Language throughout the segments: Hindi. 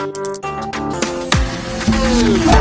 Thank you.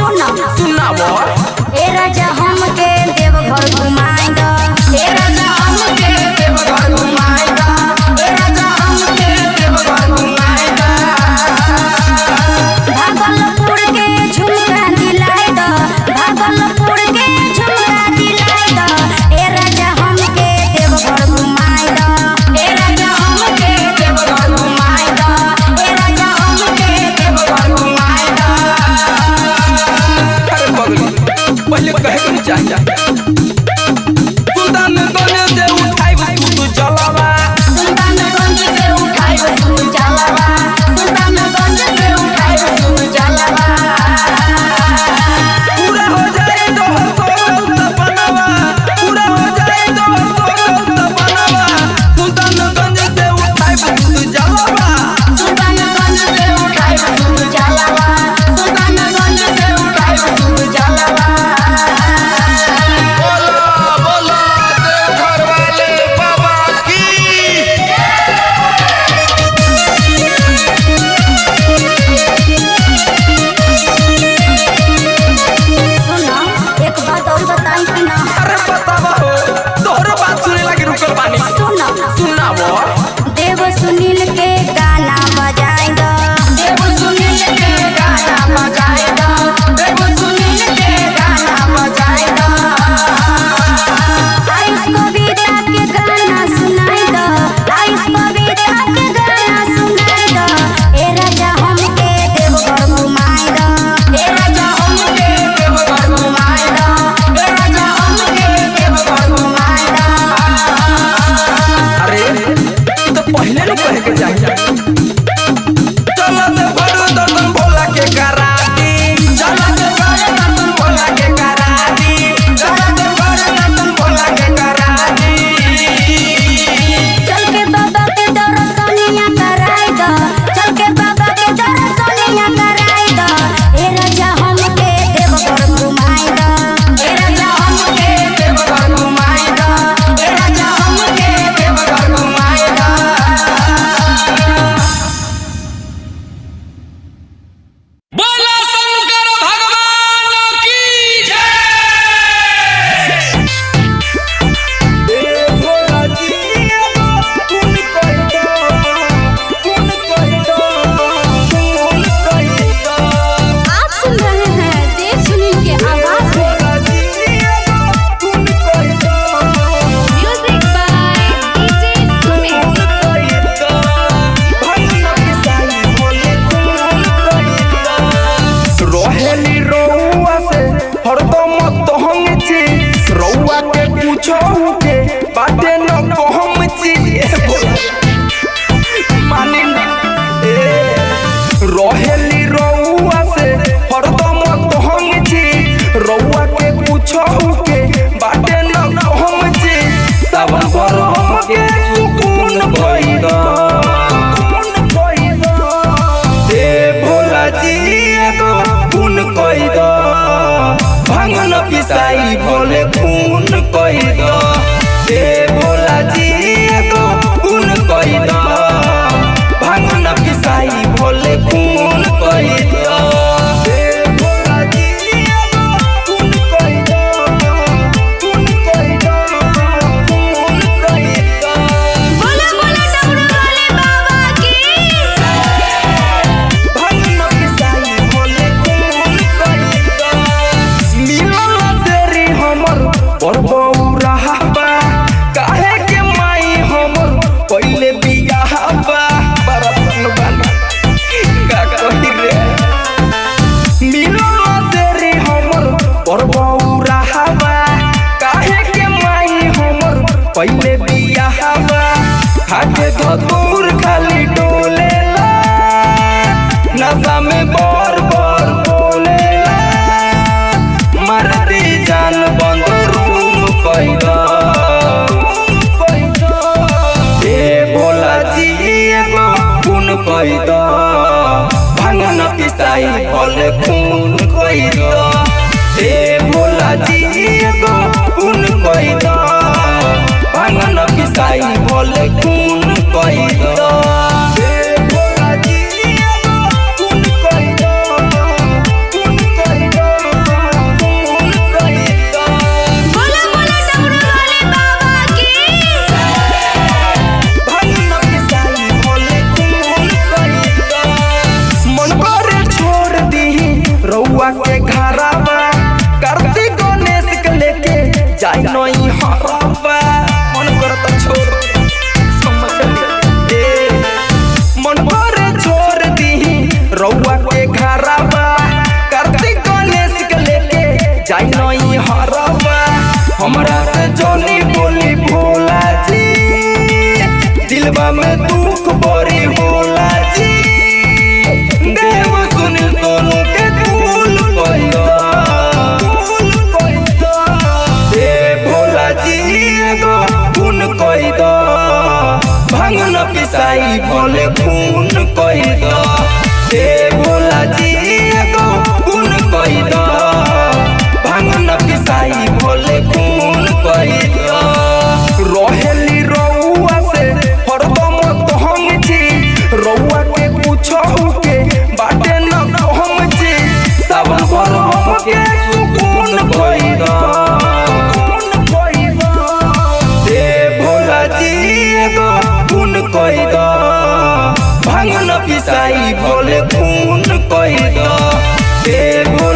सुना सुनावो ए राजा हमके देवघर घुमाए अरे बतावा हो तोहर बात सुने लागी रुकल बानी सुनावा robó खून कोई दो हे भोला जी को खून कोई दो भगवान की साई भोले खून भांगना पिसाई भले खून कोई दो आई बोले खून कोई दो।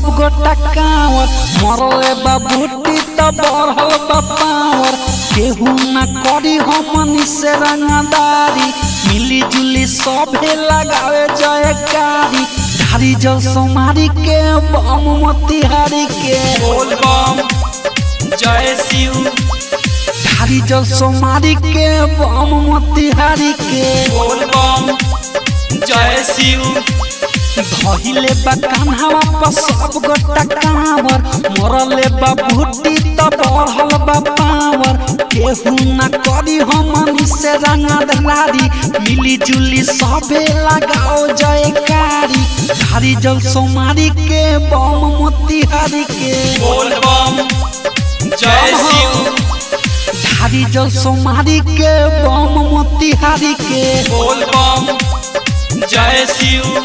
सब गोटा कांवर। मरले बा बूटी त बढ़ल बा पावर केहू ना करी हमनी से रंगदारी। मिली जुली सभे लगावे जयकारी धारी जल सोमारी के बम मोतिहारी के। बोल बम जय शिव। धारी जल सोमारी के बम मोतिहारी के। बोल बम जय शिव। धइले बा कान्हावा पर सब गोटा कांवर। मरले बा भूटी त बढ़ल बा पावर। केहू ना करी हमनी से रंगदारी मिली जुली सबे लगाओ जयकारी। धारी जल सोमारी के बम मोतिहारी के। बोल बम जय शिव धारी जल सोमारी के बम मोतिहारी के। बोल बम जय शिव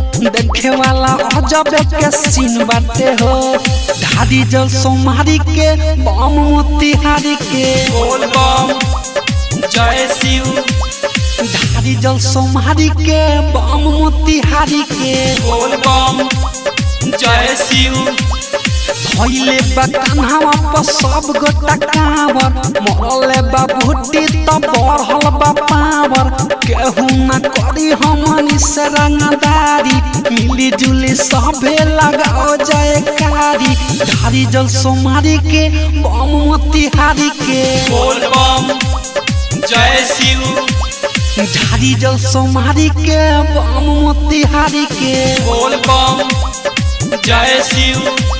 देखे वाला अजब के सीन बाटे हो। धारी जल सोमारी के बम मोतिहारी के। बोल बम जय शिव। धारी जल सोमारी के बम मोतिहारी के। बोल बम जय शिव। धइले बा कान्हावा पर सब गोटा कांवर मरले बा भूटी त बढ़ल बा पावर। केहू ना करी हमनी से रंगदारी। मिली जुली सभे लगाओ जयकारी धारी जल सोमारी के बम मोतिहारी के। बोल बम जय शिव। धारी जल सोमारी के बम मोतिहारी के। बोल बम जय शिव।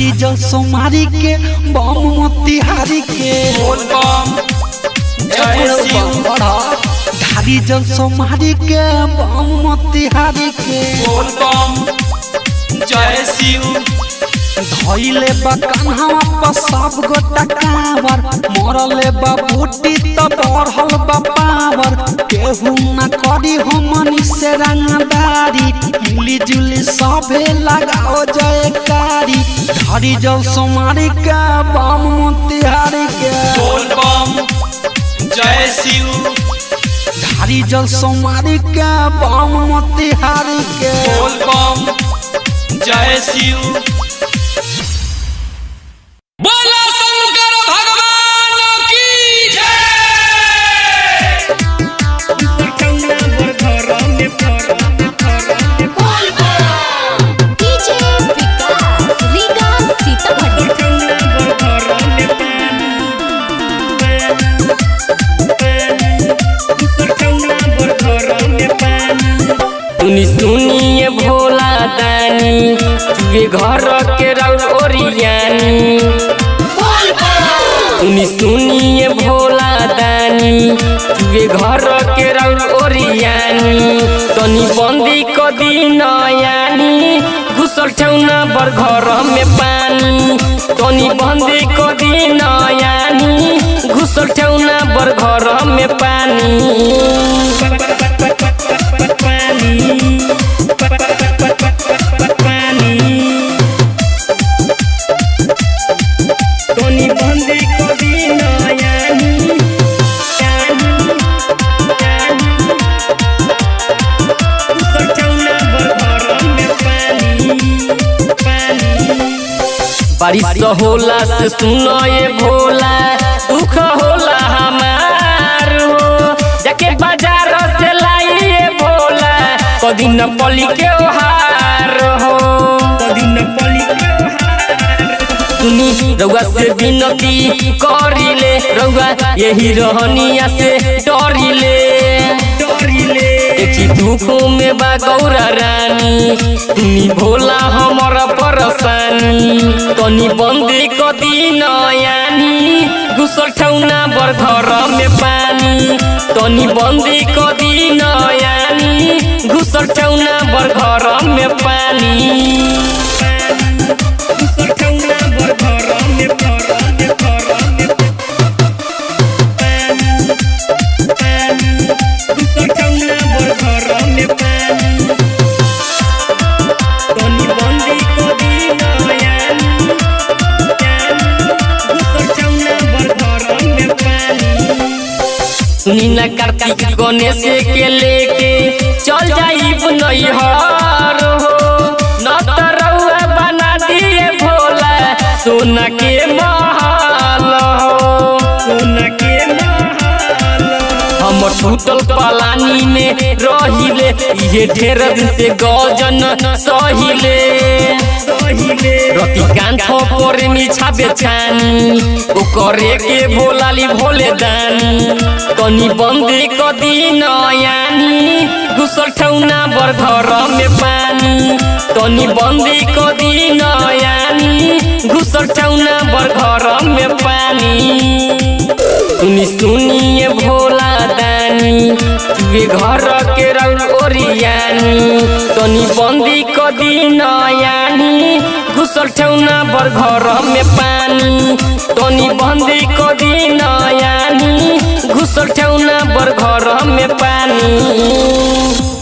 धारी जल सोमारी के बम मोतिहारी के। बोल बम जय शिव धारी जल सोमारी के बम मोतिहारी के। बोल बम जय शिव धइले बा कान्हावा पर सब गोटा कांवर। मरले बा बूटी त बढ़ल बा पावर। केहू ना करी हमनी से रंगदारी। मिली जुली सभे लगाओ जयकारी। धरी जल सोमारी के बम मोतिहारी के। बोल बम जय शिव। धारी जल सोमारी के बम मोतिहारी के। बोल बम जय शिव। ठौना बर घर में पानी। तनी बंदी को दिन यानी घुसल ठौना बर घर में पानी। बारिश होला से सुनो ये भोला, दुख होला हमार हो जाके बाज़ार से लाइए भोला कदी न पली के ओहार हो। कदी न पली के सुनी, रउआ से विनती करिले, रउआ यही रहनिया से डरिले। डरिले। दुखों में बा गौरा रानी। तुनी भोला हमर परसानी तनी बंदी कदी नयानी। घुसल ठौना बर घर में पानी। तनी बंदी कदी नयानी। घुसल ठौना बर घर में पानी। घुसल ठौना बर घर में घर सुनी ना कार्तिक गणेश के लेके चल जाइब नैहर हो। न त रउआ बना दिए भोला। सोना के महल हो। सोना के हम छूटल पलानी में रहिले ये ढेर दिन से गजन सहिले। रतिकांत पर मीछा बेछानी ओ करे के भोलाली भोले दानी। तनी बंदी कदी नयानी घुसल ठौना बर घर में पानी। तनी बंदी कदी नयानी घुसल ठौना बर घर में पानी। सुनी सुनिए भोला दानी तुए घर के रंग ओरियानी तनी बंदी कदी नयानी घुसल ठौना बर घर में पानी। तनी बन्दी कदी नयानी घुसर चाउना बर घरमे पानी।